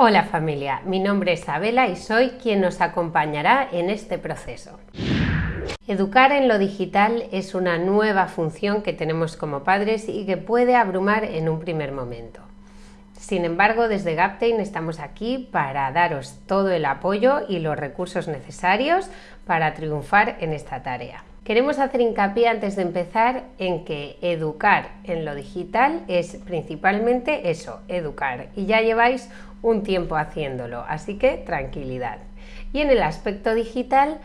Hola familia, mi nombre es Abela y soy quien nos acompañará en este proceso. Educar en lo digital es una nueva función que tenemos como padres y que puede abrumar en un primer momento. Sin embargo, desde Gaptain estamos aquí para daros todo el apoyo y los recursos necesarios para triunfar en esta tarea. Queremos hacer hincapié antes de empezar en que educar en lo digital es principalmente eso, educar, y ya lleváis un tiempo haciéndolo, así que tranquilidad. Y en el aspecto digital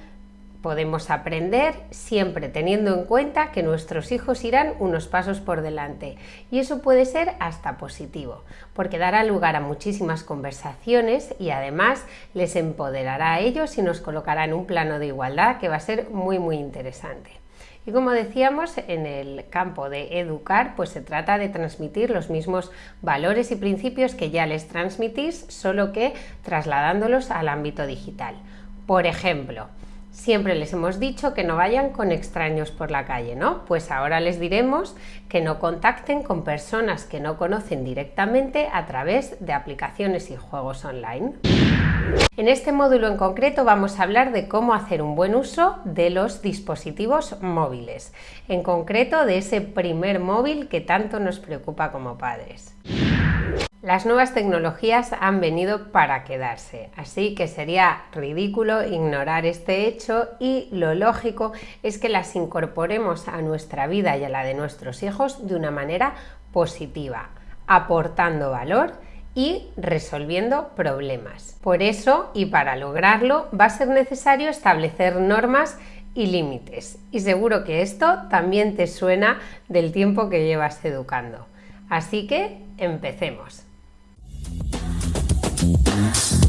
podemos aprender siempre teniendo en cuenta que nuestros hijos irán unos pasos por delante y eso puede ser hasta positivo porque dará lugar a muchísimas conversaciones y además les empoderará a ellos y nos colocará en un plano de igualdad que va a ser muy muy interesante. Y como decíamos, en el campo de educar, pues se trata de transmitir los mismos valores y principios que ya les transmitís, solo que trasladándolos al ámbito digital. Por ejemplo, Siempre les hemos dicho que no vayan con extraños por la calle, ¿no? Pues ahora les diremos que no contacten con personas que no conocen directamente a través de aplicaciones y juegos online. En este módulo en concreto vamos a hablar de cómo hacer un buen uso de los dispositivos móviles, en concreto de ese primer móvil que tanto nos preocupa como padres. Las nuevas tecnologías han venido para quedarse, así que sería ridículo ignorar este hecho y lo lógico es que las incorporemos a nuestra vida y a la de nuestros hijos de una manera positiva, aportando valor y resolviendo problemas. Por eso, y para lograrlo, va a ser necesario establecer normas y límites. Y seguro que esto también te suena del tiempo que llevas educando. Así que empecemos. Música